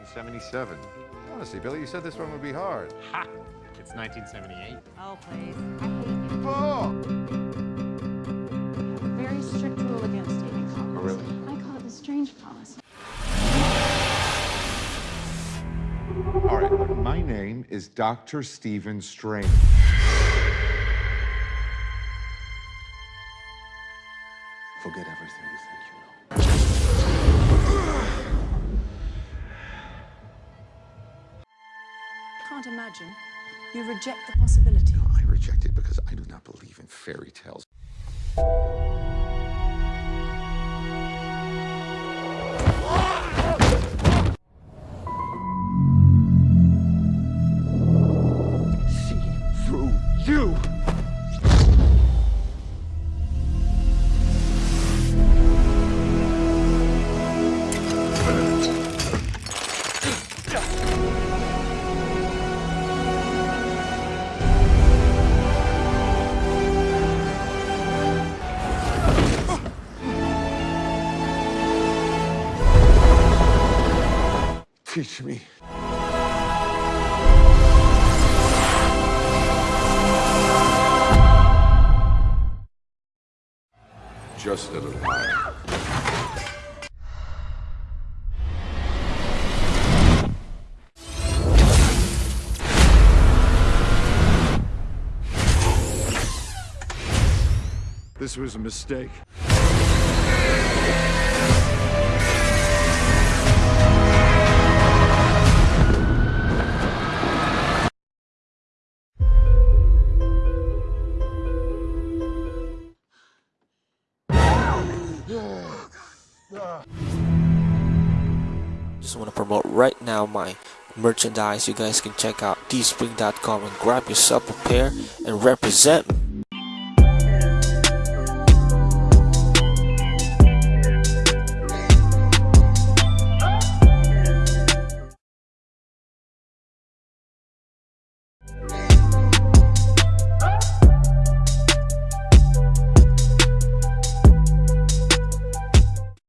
1977. Honestly, Billy, you said this one would be hard. Ha! It's 1978. Oh, please. Oh! Very strict rule against dating policy. Oh, really? I call it the strange policy. All right, look, my name is Dr. Stephen Strange. Forget everything you think you Can't imagine. You reject the possibility. I reject it because I do not believe in fairy tales. Teach me. Just a little higher. This was a mistake. Just want to promote right now my merchandise. You guys can check out teespring.com and grab yourself a pair and represent